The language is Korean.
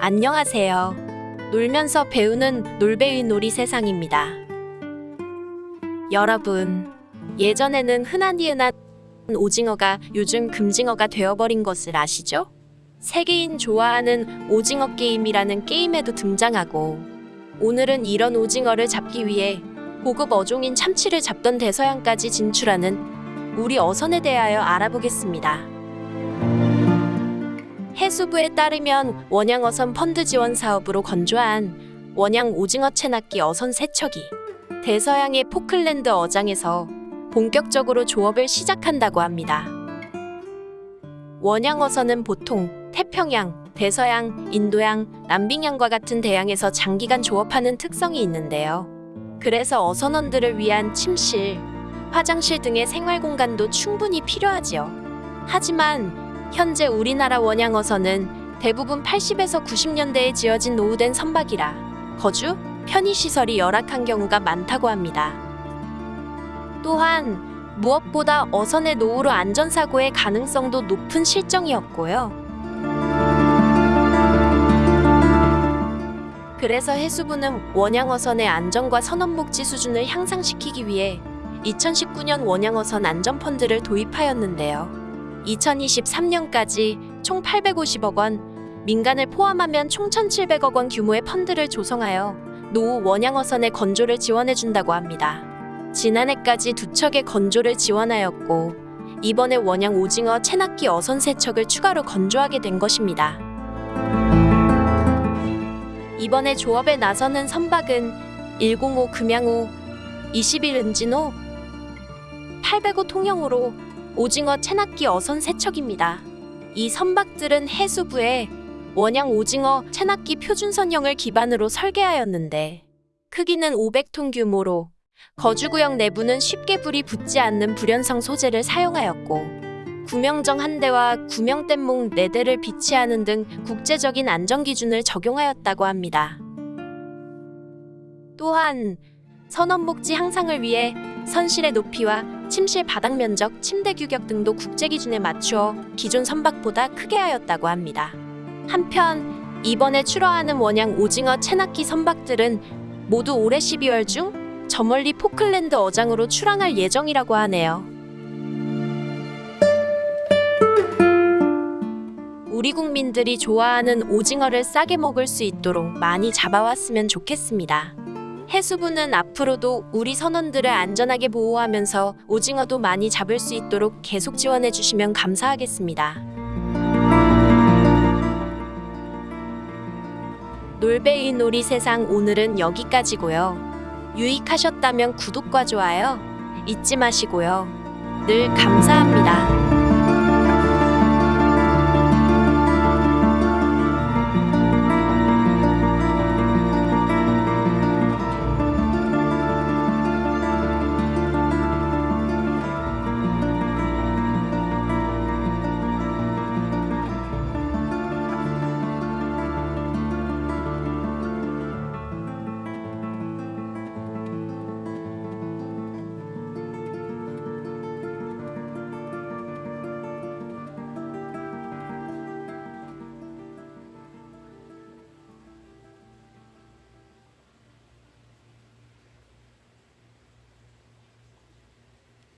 안녕하세요. 놀면서 배우는 놀배의 놀이 세상입니다. 여러분, 예전에는 흔하디 흔한 오징어가 요즘 금징어가 되어버린 것을 아시죠? 세계인 좋아하는 오징어 게임이라는 게임에도 등장하고 오늘은 이런 오징어를 잡기 위해 고급 어종인 참치를 잡던 대서양까지 진출하는 우리 어선에 대하여 알아보겠습니다. 해수부에 따르면 원양어선 펀드 지원 사업으로 건조한 원양 오징어 채낚기 어선 세척이 대서양의 포클랜드 어장에서 본격적으로 조업을 시작한다고 합니다. 원양어선은 보통 태평양, 대서양, 인도양, 남빙양과 같은 대양에서 장기간 조업하는 특성이 있는데요. 그래서 어선원들을 위한 침실, 화장실 등의 생활 공간도 충분히 필요하지요. 하지만 현재 우리나라 원양어선은 대부분 80에서 90년대에 지어진 노후된 선박이라 거주, 편의시설이 열악한 경우가 많다고 합니다. 또한 무엇보다 어선의 노후로 안전사고의 가능성도 높은 실정이었고요. 그래서 해수부는 원양어선의 안전과 선원복지 수준을 향상시키기 위해 2019년 원양어선 안전펀드를 도입하였는데요. 2023년까지 총 850억 원, 민간을 포함하면 총 1,700억 원 규모의 펀드를 조성하여 노후 원양어선의 건조를 지원해준다고 합니다. 지난해까지 두 척의 건조를 지원하였고 이번에 원양 오징어 채낚기 어선 세척을 추가로 건조하게 된 것입니다. 이번에 조업에 나서는 선박은 105 금양호, 21 은진호, 805 통영호로 오징어 채낚기 어선 세척입니다. 이 선박들은 해수부에 원양 오징어 채낚기 표준선형을 기반으로 설계하였는데 크기는 500톤 규모로 거주구역 내부는 쉽게 불이 붙지 않는 불연성 소재를 사용하였고 구명정 한 대와 구명뗏목 4대를 비치하는 등 국제적인 안전 기준을 적용하였다고 합니다. 또한 선원복지 향상을 위해 선실의 높이와 침실 바닥 면적, 침대 규격 등도 국제 기준에 맞추어 기존 선박보다 크게 하였다고 합니다. 한편 이번에 출하하는 원양 오징어 채낚기 선박들은 모두 올해 12월 중 저 멀리 포클랜드 어장으로 출항할 예정이라고 하네요. 우리 국민들이 좋아하는 오징어를 싸게 먹을 수 있도록 많이 잡아왔으면 좋겠습니다. 해수부는 앞으로도 우리 선원들을 안전하게 보호하면서 오징어도 많이 잡을 수 있도록 계속 지원해 주시면 감사하겠습니다. 놀베이 놀이 세상 오늘은 여기까지고요. 유익하셨다면 구독과 좋아요 잊지 마시고요. 늘 감사합니다.